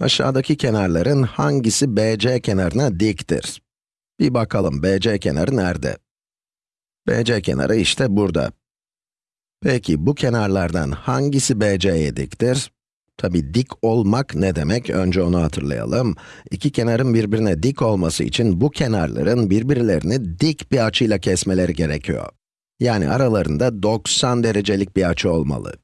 Aşağıdaki kenarların hangisi BC kenarına diktir? Bir bakalım, BC kenarı nerede? BC kenarı işte burada. Peki, bu kenarlardan hangisi BC'ye diktir? Tabi dik olmak ne demek? Önce onu hatırlayalım. İki kenarın birbirine dik olması için bu kenarların birbirlerini dik bir açıyla kesmeleri gerekiyor. Yani aralarında 90 derecelik bir açı olmalı.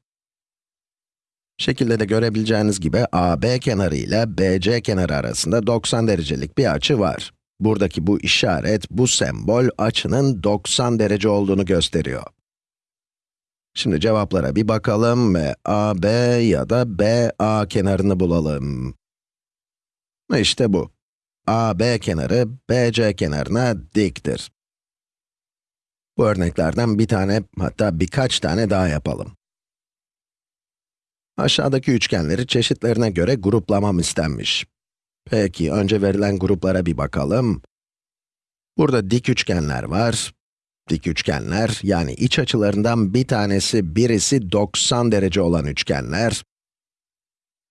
Şekilde de görebileceğiniz gibi AB kenarı ile BC kenarı arasında 90 derecelik bir açı var. Buradaki bu işaret, bu sembol açının 90 derece olduğunu gösteriyor. Şimdi cevaplara bir bakalım ve AB ya da BA kenarını bulalım. İşte bu. AB kenarı BC kenarına diktir. Bu örneklerden bir tane, hatta birkaç tane daha yapalım. Aşağıdaki üçgenleri çeşitlerine göre gruplamam istenmiş. Peki, önce verilen gruplara bir bakalım. Burada dik üçgenler var. Dik üçgenler, yani iç açılarından bir tanesi, birisi 90 derece olan üçgenler.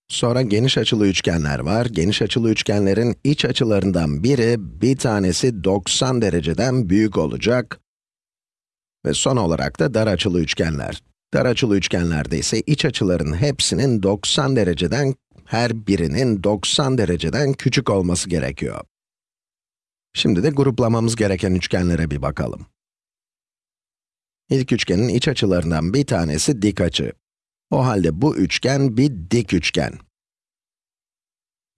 Sonra geniş açılı üçgenler var. Geniş açılı üçgenlerin iç açılarından biri, bir tanesi 90 dereceden büyük olacak. Ve son olarak da dar açılı üçgenler. Dar açılı üçgenlerde ise iç açıların hepsinin 90 dereceden, her birinin 90 dereceden küçük olması gerekiyor. Şimdi de gruplamamız gereken üçgenlere bir bakalım. İlk üçgenin iç açılarından bir tanesi dik açı. O halde bu üçgen bir dik üçgen.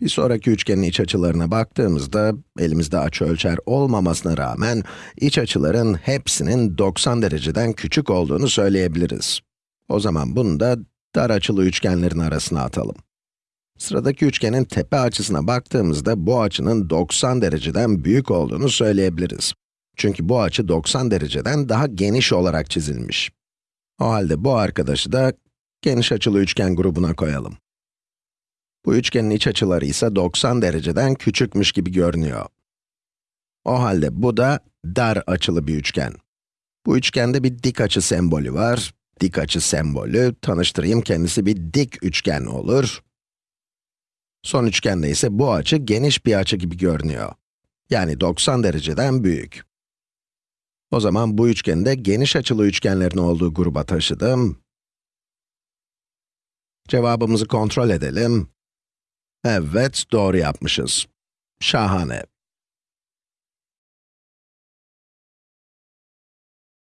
Bir sonraki üçgenin iç açılarına baktığımızda, elimizde açı ölçer olmamasına rağmen, iç açıların hepsinin 90 dereceden küçük olduğunu söyleyebiliriz. O zaman bunu da dar açılı üçgenlerin arasına atalım. Sıradaki üçgenin tepe açısına baktığımızda, bu açının 90 dereceden büyük olduğunu söyleyebiliriz. Çünkü bu açı 90 dereceden daha geniş olarak çizilmiş. O halde bu arkadaşı da geniş açılı üçgen grubuna koyalım. Bu üçgenin iç açıları ise 90 dereceden küçükmüş gibi görünüyor. O halde bu da dar açılı bir üçgen. Bu üçgende bir dik açı sembolü var. Dik açı sembolü, tanıştırayım kendisi bir dik üçgen olur. Son üçgende ise bu açı geniş bir açı gibi görünüyor. Yani 90 dereceden büyük. O zaman bu üçgeni de geniş açılı üçgenlerin olduğu gruba taşıdım. Cevabımızı kontrol edelim. Evet, doğru yapmışız. Şahane.